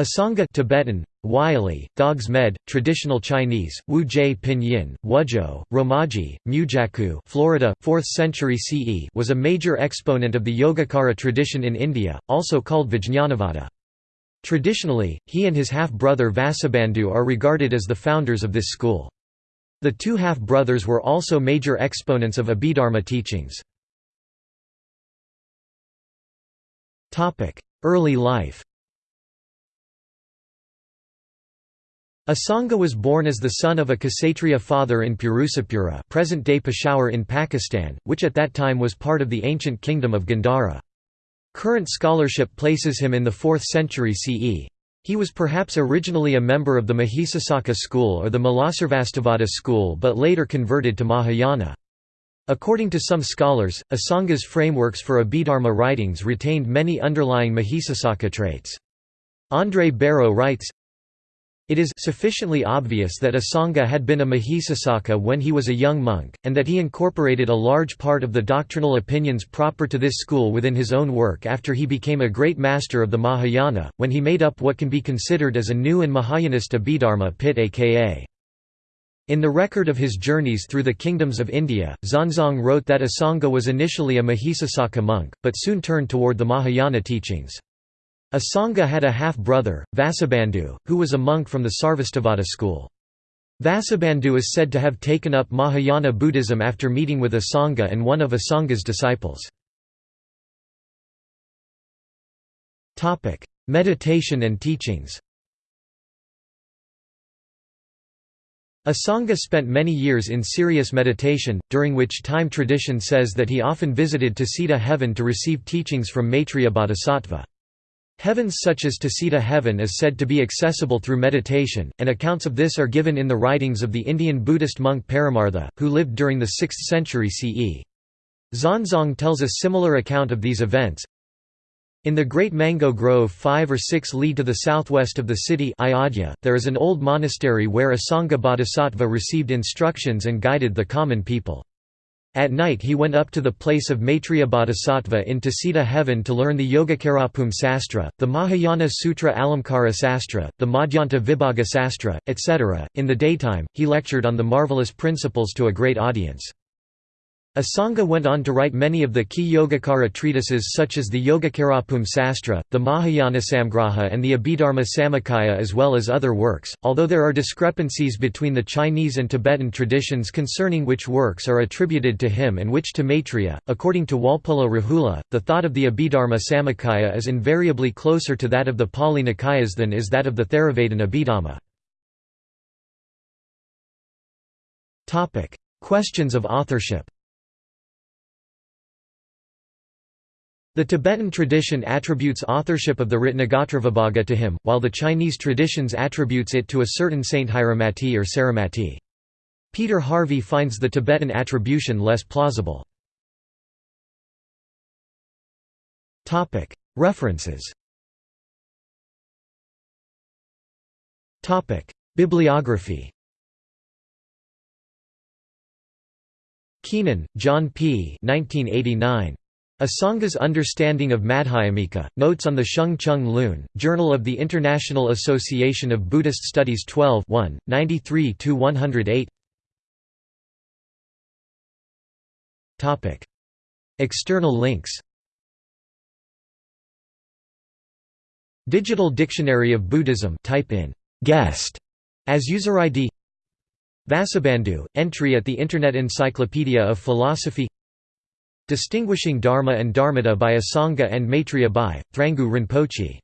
Asanga Tibetan, Wylie, Dogs Med, Traditional Chinese, Wu Jie Pinyin, Wuzhuo, Romaji, Mujaku Florida, 4th century CE was a major exponent of the Yogacara tradition in India, also called Vijñanavada. Traditionally, he and his half-brother Vasubandhu are regarded as the founders of this school. The two half-brothers were also major exponents of Abhidharma teachings. Early life Asanga was born as the son of a Kshatriya father in Purusapura present-day Peshawar in Pakistan, which at that time was part of the ancient kingdom of Gandhara. Current scholarship places him in the 4th century CE. He was perhaps originally a member of the Mahisasaka school or the Mulasarvastivada school but later converted to Mahayana. According to some scholars, Asanga's frameworks for Abhidharma writings retained many underlying Mahisasaka traits. André Bareau writes, it is sufficiently obvious that Asanga had been a Mahisasaka when he was a young monk, and that he incorporated a large part of the doctrinal opinions proper to this school within his own work after he became a great master of the Mahayana, when he made up what can be considered as a new and Mahayanist Abhidharma Pitaka. In the record of his journeys through the kingdoms of India, Xuanzang wrote that Asanga was initially a Mahisasaka monk, but soon turned toward the Mahayana teachings. Asanga had a half-brother, Vasubandhu, who was a monk from the Sarvastivada school. Vasubandhu is said to have taken up Mahayana Buddhism after meeting with Asanga and one of Asanga's disciples. Meditation and teachings Asanga spent many years in serious meditation, during which time tradition says that he often visited Tusita heaven to receive teachings from Maitreya Bodhisattva. Heavens such as Tusita heaven is said to be accessible through meditation, and accounts of this are given in the writings of the Indian Buddhist monk Paramartha, who lived during the 6th century CE. Xuanzang tells a similar account of these events. In the great mango grove 5 or 6 li to the southwest of the city Ayodhya, there is an old monastery where Asanga Bodhisattva received instructions and guided the common people. At night he went up to the place of Maitreya Bodhisattva in Tusita heaven to learn the Yogacarabhumi Sastra, the Mahayana Sutra Alamkara Sastra, the Madhyanta Vibhaga Sastra, etc. In the daytime, he lectured on the marvelous principles to a great audience. Asanga went on to write many of the key Yogacara treatises such as the Yogacarabhumi Sastra, the Mahayana Samgraha and the Abhidharma Samuccaya as well as other works, although there are discrepancies between the Chinese and Tibetan traditions concerning which works are attributed to him and which to Maitreya. According to Walpola Rahula, the thought of the Abhidharma Samuccaya is invariably closer to that of the Pali Nikayas than is that of the Theravada Abhidhamma. Questions of authorship The Tibetan tradition attributes authorship of the Ratnagotravibhaga to him, while the Chinese traditions attributes it to a certain saint Sthiramati or Saramati. Peter Harvey finds the Tibetan attribution less plausible. References Bibliography Keenan, John P. 1989. Asanga's Understanding of Madhyamika, Notes on the Sheng Chung Lun, Journal of the International Association of Buddhist Studies 12 93–108 External links. Digital Dictionary of Buddhism type in «guest» as user ID Vasubandhu, entry at the Internet Encyclopedia of Philosophy Distinguishing Dharma and Dharmata by Asanga and Maitreya by, Thrangu Rinpoche